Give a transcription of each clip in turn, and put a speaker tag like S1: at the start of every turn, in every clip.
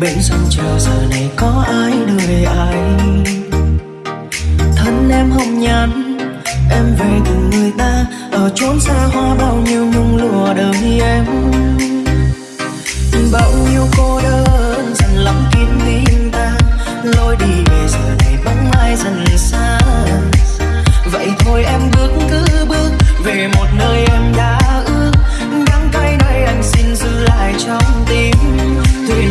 S1: bên sân chờ giờ này có ai đợi ai? Thân em hồng nhắn, em về từ người ta. Ở chốn xa hoa bao nhiêu nhung lụa đời em. Bao nhiêu cô đơn dần lắm kín tim ta. Lối đi về giờ này bóng ai dần xa? Vậy thôi em bước cứ bước về một nơi em đã ước. Đắng cay đây anh xin giữ lại trong tim. Tùy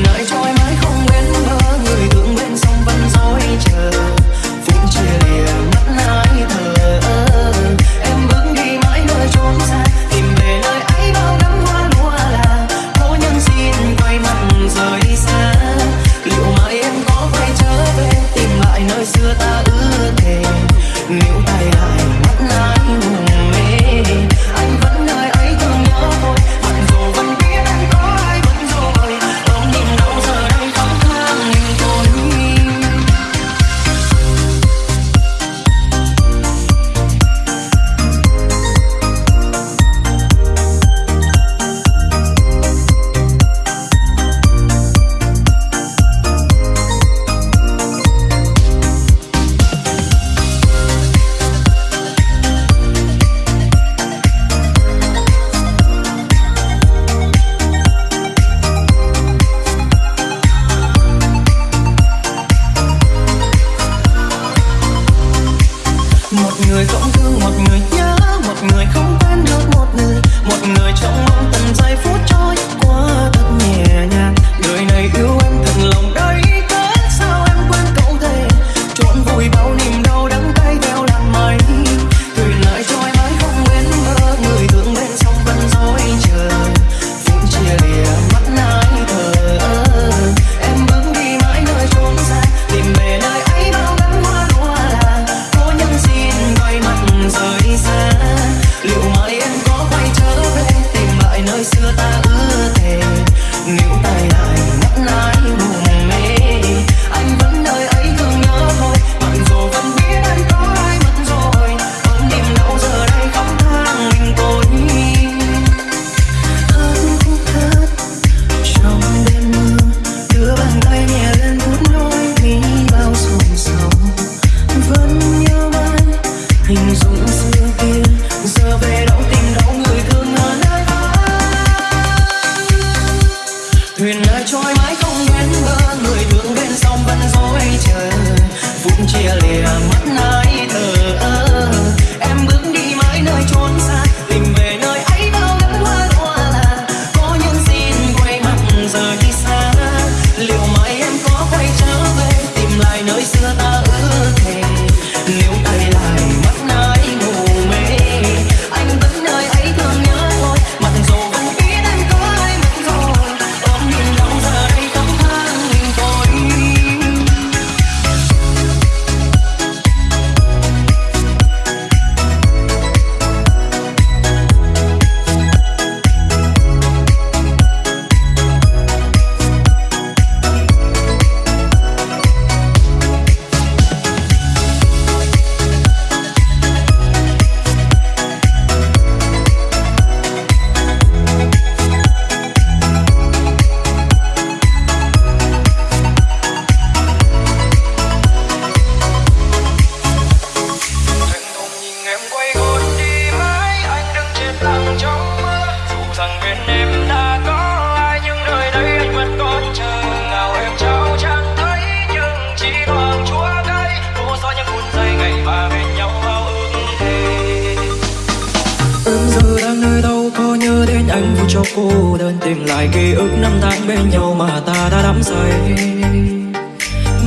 S1: cô đơn tìm lại ký ức năm tháng bên nhau mà ta đã đắm say.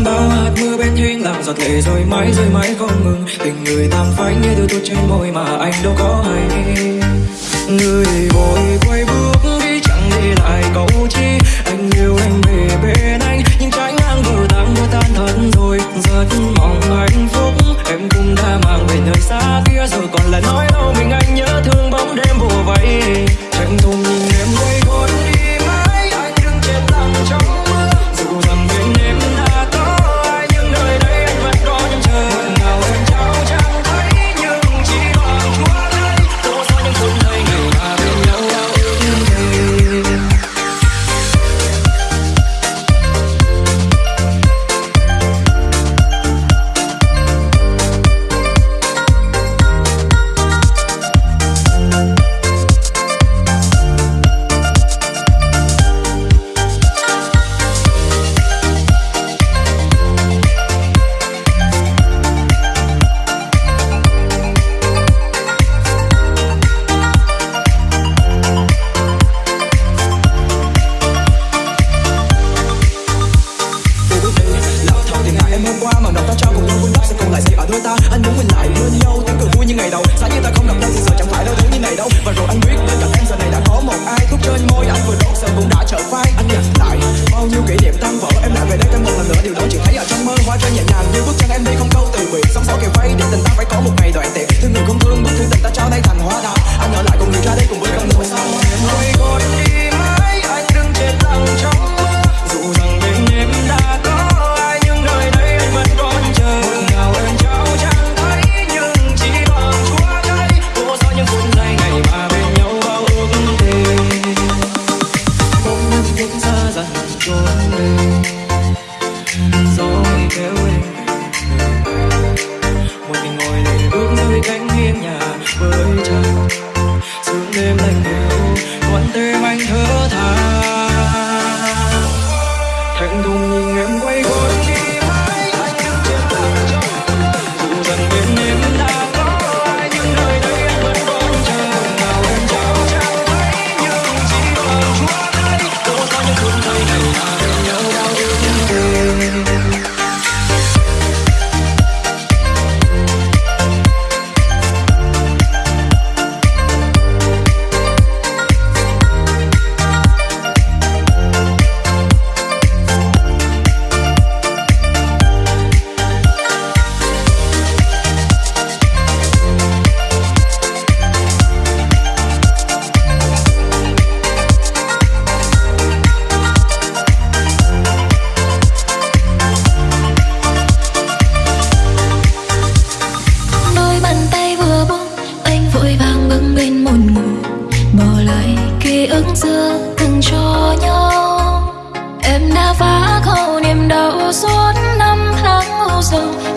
S1: Bao hạt mưa bên hiên làm giọt lệ rồi mãi rơi mãi không ngừng. Tình người tam phai như đôi tuột trên môi mà anh đâu có hay. Người vội
S2: quá 花转眼呀。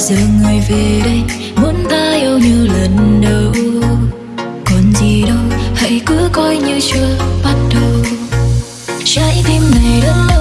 S2: giờ người về đây, muốn ta yêu như lần đầu. Còn gì đâu, hãy cứ coi như chưa bắt đầu. Trái tim này
S3: đơn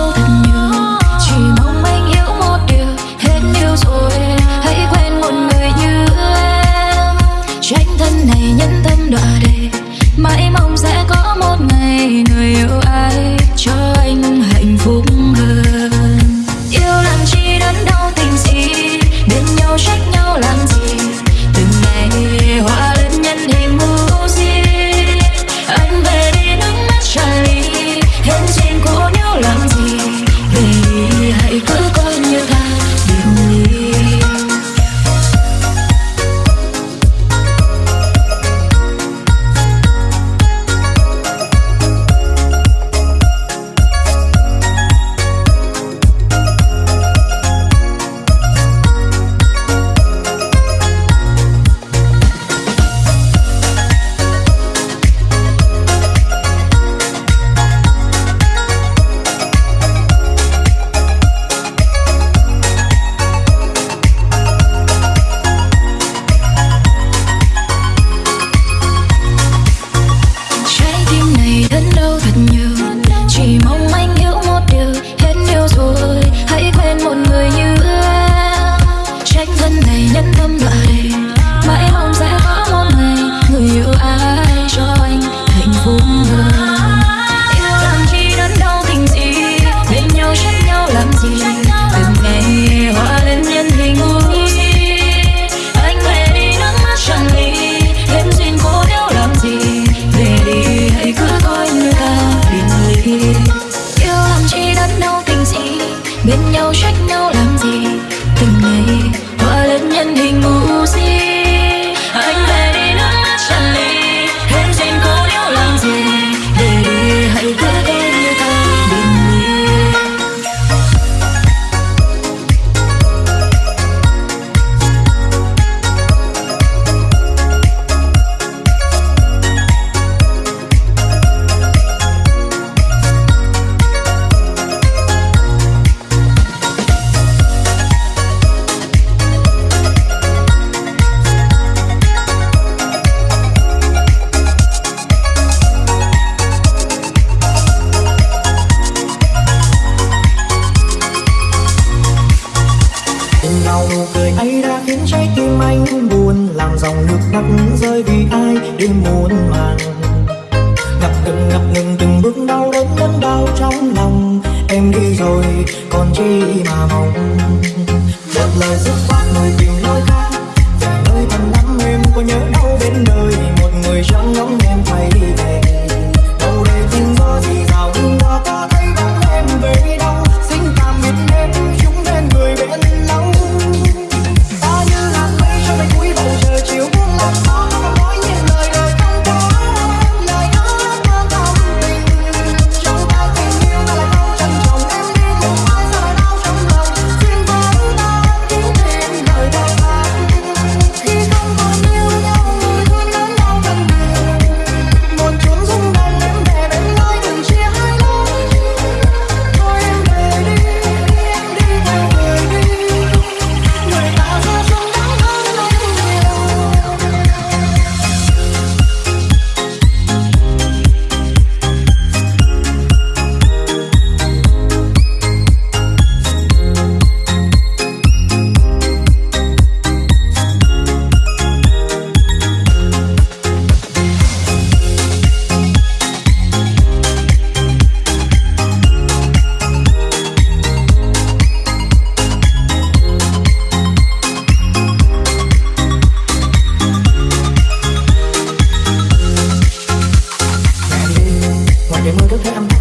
S3: để mưa đất thế âm